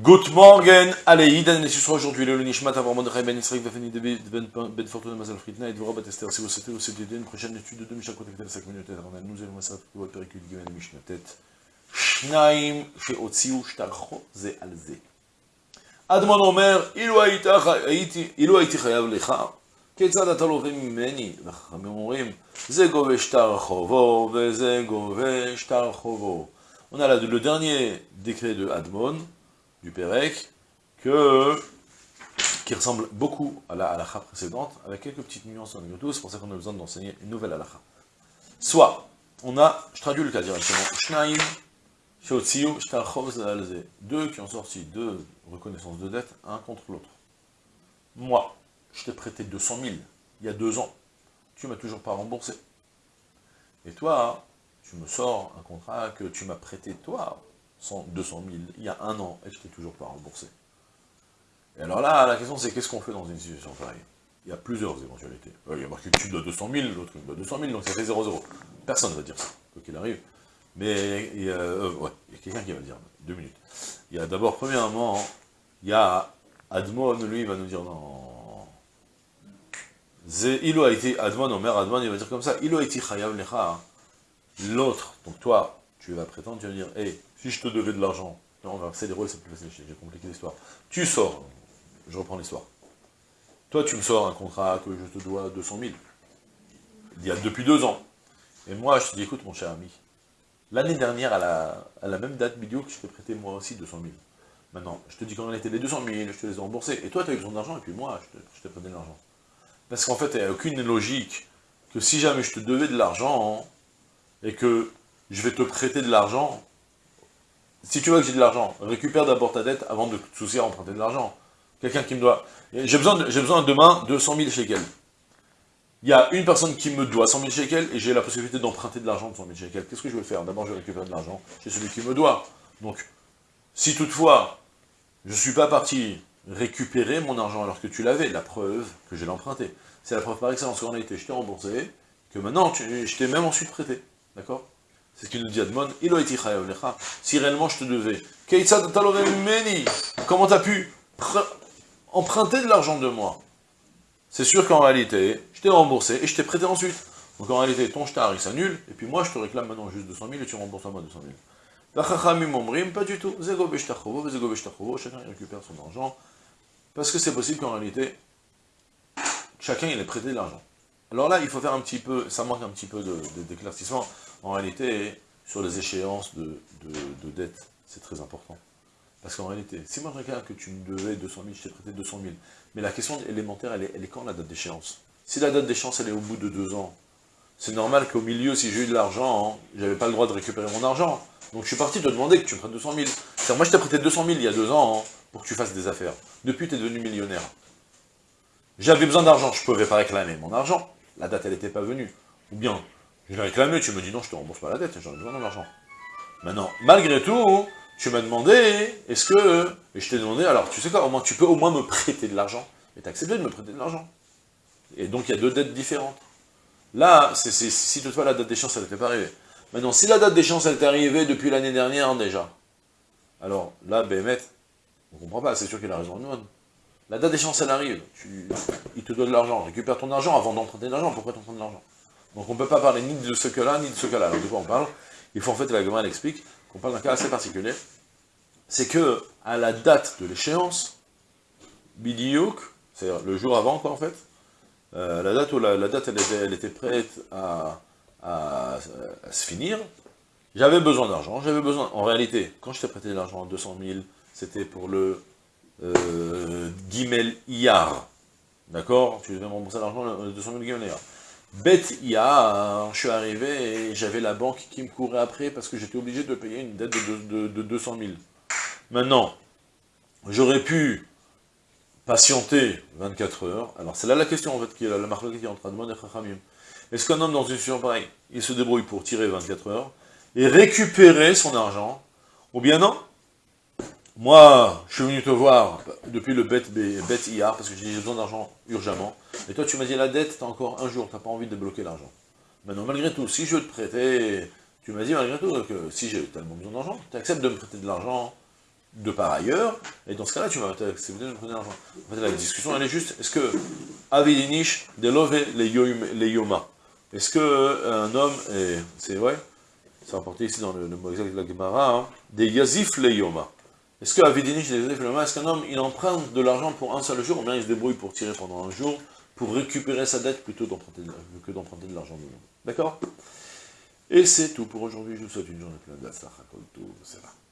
Good morning, allez, Idan, et ce sera aujourd'hui le Nishmat avant Mordechai Ben Israël, Vafeni Ben Ben Fortuna Mazal Fritna, et Dvorah Batester, si vous souhaitez, vous souhaitez une prochaine étude de Misha Kotek Tel 5 minutes, avant nous allons voir pour Perikut Gimel Mishnatet, Shnaim, Sheotziu, Shtarcho, Ze Al Ze. אדמון אומר, אילו היית, הייתי, אילו הייתי חייב לך, כיצד אתה לווה ממני? וחכמים אומרים, זה גובה שטר חובו, וזה גובה שטר חובו. On a là le dernier décret de Admon, du Pérec, que, qui ressemble beaucoup à la halakha précédente, avec quelques petites nuances en tout, c'est pour ça qu'on a besoin d'enseigner une nouvelle halakha. Soit, on a, je traduis le cas directement, Shnaim, Shtarchov, Zalze, deux qui ont sorti deux reconnaissances de dette, un contre l'autre. Moi, je t'ai prêté 200 000, il y a deux ans, tu m'as toujours pas remboursé. Et toi, tu me sors un contrat que tu m'as prêté, toi, 200 000 il y a un an, et je t'ai toujours pas remboursé. Et alors là, la question c'est qu'est-ce qu'on fait dans une situation pareille? Il y a plusieurs éventualités. Il y a marqué tu dois 200 000, l'autre doit 200 000, donc ça fait 0-0. Personne ne va dire ça, quoi qu'il arrive. Mais il y a, euh, il a quelqu'un qui va dire, deux minutes. Il y a d'abord, premièrement, il y a Admon, lui, il va nous dire non. Il a été Admon, Omer Admon, il va dire comme ça, il a été Chayav Lecha. L'autre, donc toi, tu vas prétendre, tu vas dire, hé, si je te devais de l'argent, on va rôles, c'est plus facile, j'ai compliqué l'histoire. Tu sors, je reprends l'histoire. Toi, tu me sors un contrat que je te dois 200 000, il y a depuis deux ans. Et moi, je te dis, écoute, mon cher ami, l'année dernière, à la, même date vidéo, que je t'ai prêté moi aussi 200 000. Maintenant, je te dis qu'en réalité, les 200 000, je te les ai remboursés. Et toi, tu as eu besoin d'argent, et puis moi, je t'ai prêté de l'argent. Parce qu'en fait, il n'y a aucune logique que si jamais je te devais de l'argent, et que je vais te prêter de l'argent, si tu veux que j'ai de l'argent, récupère d'abord ta dette avant de te soucier à emprunter de l'argent. Quelqu'un qui me doit... J'ai besoin, de, besoin demain de 100 000 shekels. Il y a une personne qui me doit 100 000 shekels et j'ai la possibilité d'emprunter de l'argent de 100 000 shekels. Qu'est-ce que je vais faire? D'abord, je vais récupérer de l'argent chez celui qui me doit. Donc, si toutefois, je ne suis pas parti récupérer mon argent alors que tu l'avais, la preuve que j'ai l'emprunté. C'est la preuve par excellence qu'on a été, je t'ai remboursé, que maintenant, je t'ai même ensuite prêté. D'accord? C'est ce qu'il nous dit Admon. Si réellement je te devais. Comment t'as pu emprunter de l'argent de moi? C'est sûr qu'en réalité, je t'ai remboursé et je t'ai prêté ensuite. Donc en réalité, ton shtar il s'annule, et puis moi je te réclame maintenant juste 200 000 et tu rembourses à moi 200 000. La chachamim pas du tout. Chacun récupère son argent. Parce que c'est possible qu'en réalité, chacun il ait prêté de l'argent. Alors là, il faut faire un petit peu, ça manque un petit peu d'éclaircissement. De, en réalité, sur les échéances de, de, c'est très important. Parce qu'en réalité, si moi je regarde que tu me devais 200 000, je t'ai prêté 200 000, mais la question élémentaire, elle est, quand la date d'échéance? Si la date d'échéance, elle est au bout de deux ans, c'est normal qu'au milieu, si j'ai eu de l'argent, je j'avais pas le droit de récupérer mon argent. Donc je suis parti te demander que tu me prêtes 200 000. cest moi je t'ai prêté 200 000 il y a deux ans, hein, pour que tu fasses des affaires. Depuis, tu es devenu millionnaire. J'avais besoin d'argent, je pouvais pas réclamer mon argent. La date, elle n'était pas venue. Ou bien, je l'ai réclamé, tu me dis non, je te rembourse pas la dette, j'en ai besoin d'argent. Maintenant, malgré tout, tu m'as demandé, est-ce que... Et je t'ai demandé, alors tu sais quoi, au moins, tu peux au moins me prêter de l'argent. Et tu accepté de me prêter de l'argent. Et donc, il y a deux dettes différentes. Là, c'est si toutefois la date d'échéance, elle n'était pas arrivée. Maintenant, si la date d'échéance, elle est arrivée depuis l'année dernière déjà, alors là, Bémet, on comprend pas, c'est sûr qu'il a raison de La date d'échéance, elle arrive, tu, il te donne de l'argent, récupère ton argent avant d'emprunter de l'argent, pourquoi t'empruntes de l'argent? Donc on ne peut pas parler ni de ce cas-là, ni de ce cas-là. Alors de quoi on parle? Il faut en fait, la Gemara explique qu'on parle d'un cas assez particulier. C'est que, à la date de l'échéance, Bidiouk, c'est-à-dire le jour avant, quoi, en fait, euh, la date où la, date, elle était, prête à, se finir, j'avais besoin d'argent, j'avais besoin, en réalité, quand je t'ai prêté de l'argent, 200 000, c'était pour le euh, Gimel Iyar, d'accord? Tu devais rembourser l'argent, 200 000 Gimel Iyar. Bête IA, je suis arrivé et j'avais la banque qui me courait après parce que j'étais obligé de payer une dette de, 200 000. Maintenant, j'aurais pu patienter 24 heures. Alors c'est là la question en fait, qui est la, la marque qui est entre Admon et Chachamim. Est-ce qu'un homme dans une situation pareille, il se débrouille pour tirer 24 heures et récupérer son argent? Ou bien non moi, je suis venu te voir depuis le bête, IR, parce que j'ai besoin d'argent urgemment. Et toi, tu m'as dit, la dette, t'as encore un jour, t'as pas envie de débloquer l'argent. Maintenant, malgré tout, si je te prêtais, tu m'as dit malgré tout que si j'ai tellement besoin d'argent, tu acceptes de me prêter de l'argent de par ailleurs, et dans ce cas-là, tu vas accepter de prendre l'argent. En fait, la discussion, elle est juste, est-ce que Avidinish delove les yoma Est-ce que euh, un homme, c'est vrai, c'est rapporté ici dans le, mot exact de la Gemara, hein, des yazif les yoma Est-ce est-ce qu'un homme, il emprunte de l'argent pour un seul jour, ou bien il se débrouille pour tirer pendant un jour, pour récupérer sa dette plutôt que d'emprunter de l'argent de D'accord? Et c'est tout pour aujourd'hui. Je vous souhaite une journée pleine tout, c'est là.